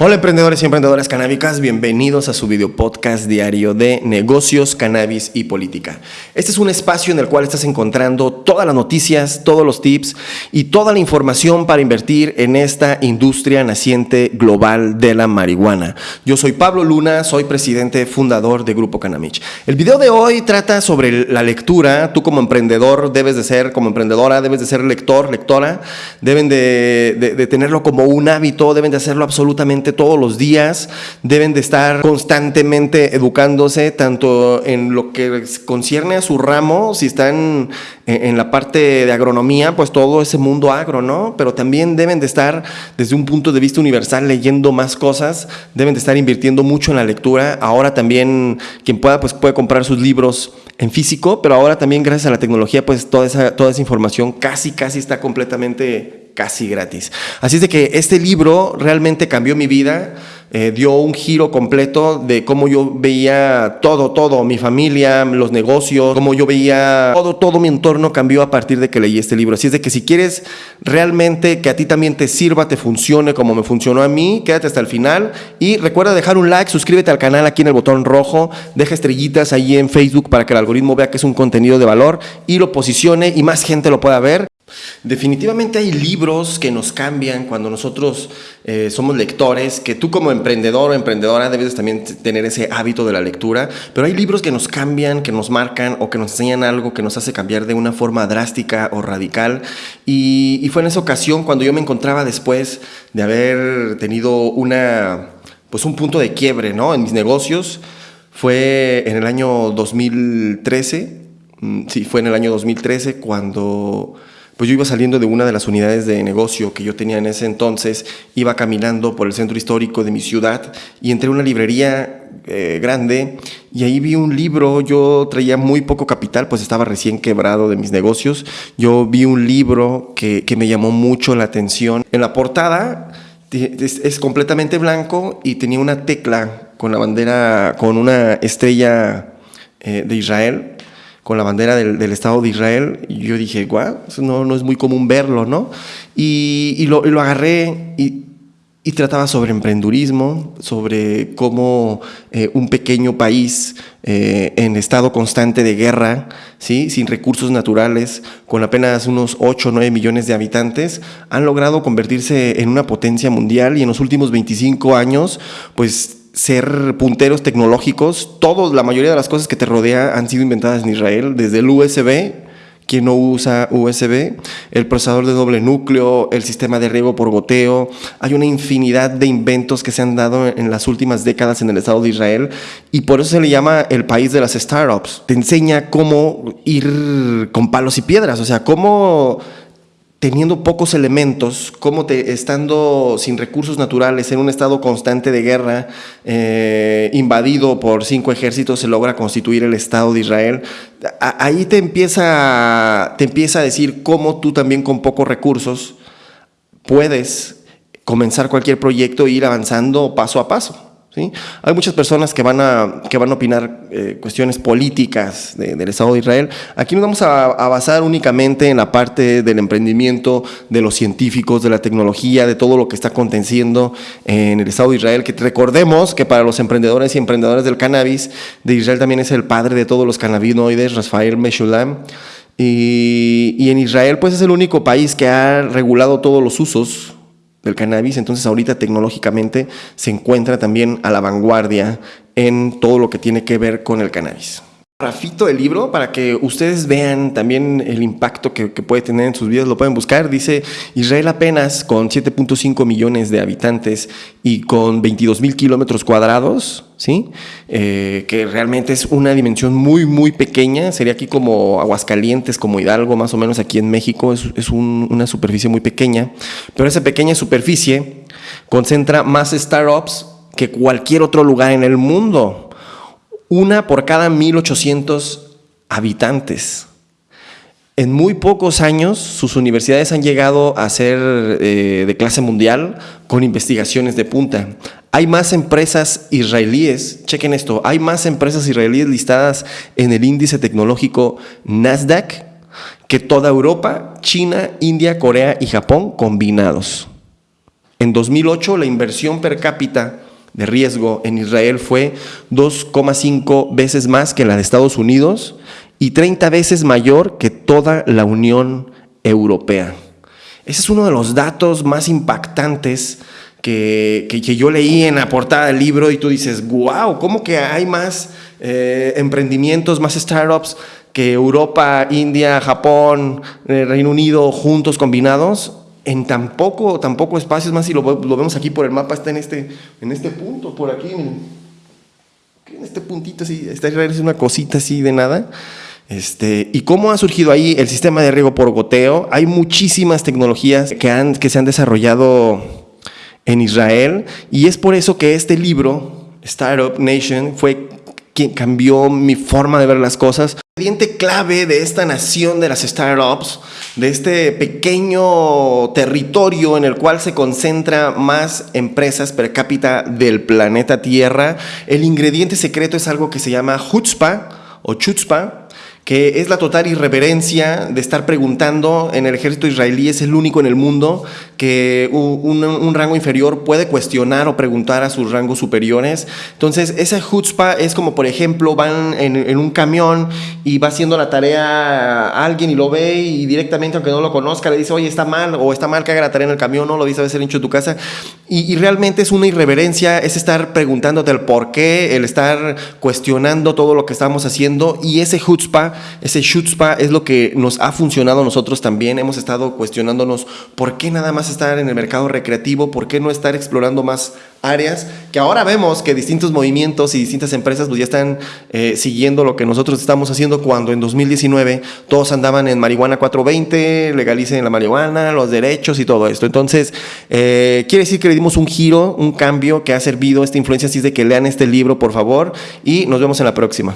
Hola emprendedores y emprendedoras canábicas, bienvenidos a su video podcast diario de negocios, cannabis y política. Este es un espacio en el cual estás encontrando todas las noticias, todos los tips y toda la información para invertir en esta industria naciente global de la marihuana. Yo soy Pablo Luna, soy presidente fundador de Grupo Canamich. El video de hoy trata sobre la lectura. Tú como emprendedor debes de ser, como emprendedora, debes de ser lector, lectora, deben de, de, de tenerlo como un hábito, deben de hacerlo absolutamente todos los días, deben de estar constantemente educándose, tanto en lo que concierne a su ramo, si están en la parte de agronomía, pues todo ese mundo agro, ¿no? Pero también deben de estar desde un punto de vista universal leyendo más cosas, deben de estar invirtiendo mucho en la lectura. Ahora también quien pueda, pues puede comprar sus libros en físico, pero ahora también gracias a la tecnología, pues toda esa, toda esa información casi, casi está completamente casi gratis. Así es de que este libro realmente cambió mi vida, eh, dio un giro completo de cómo yo veía todo, todo, mi familia, los negocios, cómo yo veía todo, todo mi entorno cambió a partir de que leí este libro. Así es de que si quieres realmente que a ti también te sirva, te funcione como me funcionó a mí, quédate hasta el final y recuerda dejar un like, suscríbete al canal aquí en el botón rojo, deja estrellitas ahí en Facebook para que el algoritmo vea que es un contenido de valor y lo posicione y más gente lo pueda ver. Definitivamente hay libros que nos cambian cuando nosotros eh, somos lectores, que tú como emprendedor o emprendedora debes también tener ese hábito de la lectura, pero hay libros que nos cambian, que nos marcan o que nos enseñan algo que nos hace cambiar de una forma drástica o radical. Y, y fue en esa ocasión cuando yo me encontraba después de haber tenido una, pues un punto de quiebre ¿no? en mis negocios, fue en el año 2013, mm, sí, fue en el año 2013 cuando pues yo iba saliendo de una de las unidades de negocio que yo tenía en ese entonces, iba caminando por el centro histórico de mi ciudad y entré a una librería eh, grande y ahí vi un libro, yo traía muy poco capital, pues estaba recién quebrado de mis negocios, yo vi un libro que, que me llamó mucho la atención. En la portada es, completamente blanco y tenía una tecla con la bandera, con una estrella eh, de Israel con la bandera del, Estado de Israel. Y yo dije, guau, eso no, no es muy común verlo, ¿no? Y, y, lo, lo, agarré y, y, trataba sobre emprendurismo, sobre cómo eh, un pequeño país eh, en estado constante de guerra, ¿sí? sin recursos naturales, con apenas unos 8 o 9 millones de habitantes, han logrado convertirse en una potencia mundial y en los últimos 25 años, pues ser punteros tecnológicos. Todos, la mayoría de las cosas que te rodea han sido inventadas en Israel, desde el USB, quien no usa USB, el procesador de doble núcleo, el sistema de riego por goteo. Hay una infinidad de inventos que se han dado en las últimas décadas en el Estado de Israel y por eso se le llama el país de las startups. Te enseña cómo ir con palos y piedras, o sea, cómo teniendo pocos elementos, como te, estando sin recursos naturales, en un estado constante de guerra, eh, invadido por cinco ejércitos, se logra constituir el Estado de Israel. ahí te empieza, te empieza a decir cómo tú también con pocos recursos puedes comenzar cualquier proyecto e ir avanzando paso a paso. Hay muchas personas que van a, que van a opinar eh, cuestiones políticas del Estado de Israel. Aquí nos vamos a, basar únicamente en la parte del emprendimiento, de los científicos, de la tecnología, de todo lo que está aconteciendo en el Estado de Israel. Que recordemos que para los emprendedores y emprendedores del cannabis, de Israel también es el padre de todos los cannabinoides, Rafael Meshulam. Y, y en Israel pues es el único país que ha regulado todos los usos del cannabis, entonces ahorita tecnológicamente se encuentra también a la vanguardia en todo lo que tiene que ver con el cannabis. Rafito del libro para que ustedes vean también el impacto que, puede tener en sus vidas, lo pueden buscar. Dice Israel apenas con 7.5 millones de habitantes y con 22 mil kilómetros cuadrados, ¿sí? Eh, que realmente es una dimensión muy, muy pequeña. Sería aquí como Aguascalientes, como Hidalgo, más o menos aquí en México. Es, es una superficie muy pequeña, pero esa pequeña superficie concentra más startups que cualquier otro lugar en el mundo una por cada 1800 habitantes. En muy pocos años sus universidades han llegado a ser eh, de clase mundial con investigaciones de punta. Hay más empresas israelíes, chequen esto, hay más empresas israelíes listadas en el índice tecnológico Nasdaq que toda Europa, China, India, Corea y Japón combinados En 2008 la inversión per cápita de riesgo en Israel fue 2,5 veces más que la de Estados Unidos y 30 veces mayor que toda la Unión Europea. Ese es uno de los datos más impactantes que, yo leí en la portada del libro y tú dices, wow, ¿cómo que hay más eh, emprendimientos, más startups que Europa, India, Japón, eh, Reino Unido juntos combinados? En tan poco, tan poco espacio, es más, si lo, vemos aquí por el mapa, está en este, en este punto, por aquí, en este puntito así, está es una cosita así de nada. Este, ¿Y cómo ha surgido ahí el sistema de riego por goteo? Hay muchísimas tecnologías que, han, que se han desarrollado en Israel y es por eso que este libro, Startup Nation, fue quien cambió mi forma de ver las cosas. Ingrediente clave de esta nación de las startups, de este pequeño territorio en el cual se concentra más empresas per cápita del planeta Tierra, el ingrediente secreto es algo que se llama chutzpah o chutzpah, que es la total irreverencia de estar preguntando en el ejército israelí, es el único en el mundo que un, rango inferior puede cuestionar o preguntar a sus rangos superiores. Entonces, esa chutzpah es como, por ejemplo, van en, un camión y va haciendo la tarea alguien y lo ve y directamente, aunque no lo conozca, le dice, oye, está mal, o está mal que haga la tarea en el camión, no lo dice a veces hincho de tu casa. Y, y realmente es una irreverencia, es estar preguntándote el por qué, el estar cuestionando todo lo que estamos haciendo y ese chutzpah ese chutzpah es lo que nos ha funcionado a nosotros también. Hemos estado cuestionándonos por qué nada más estar en el mercado recreativo, por qué no estar explorando más áreas, que ahora vemos que distintos movimientos y distintas empresas pues ya están eh, siguiendo lo que nosotros estamos haciendo cuando en 2019 todos andaban en marihuana 420, legalicen la marihuana, los derechos y todo esto. Entonces, eh, quiere decir que le dimos un giro, un cambio que ha servido esta influencia, así es de que lean este libro, por favor, y nos vemos en la próxima.